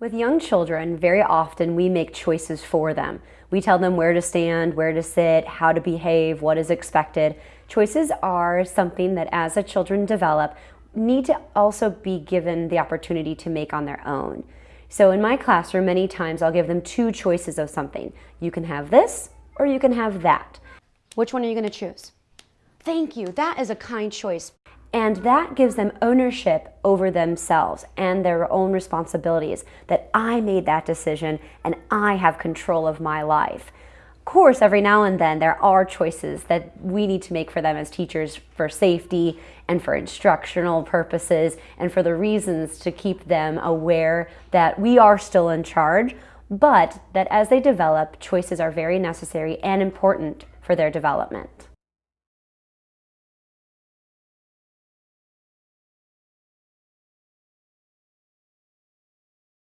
With young children, very often we make choices for them. We tell them where to stand, where to sit, how to behave, what is expected. Choices are something that as the children develop, need to also be given the opportunity to make on their own. So in my classroom, many times I'll give them two choices of something. You can have this or you can have that. Which one are you going to choose? Thank you. That is a kind choice. And that gives them ownership over themselves and their own responsibilities that I made that decision and I have control of my life. Of course, every now and then there are choices that we need to make for them as teachers for safety and for instructional purposes and for the reasons to keep them aware that we are still in charge, but that as they develop, choices are very necessary and important for their development.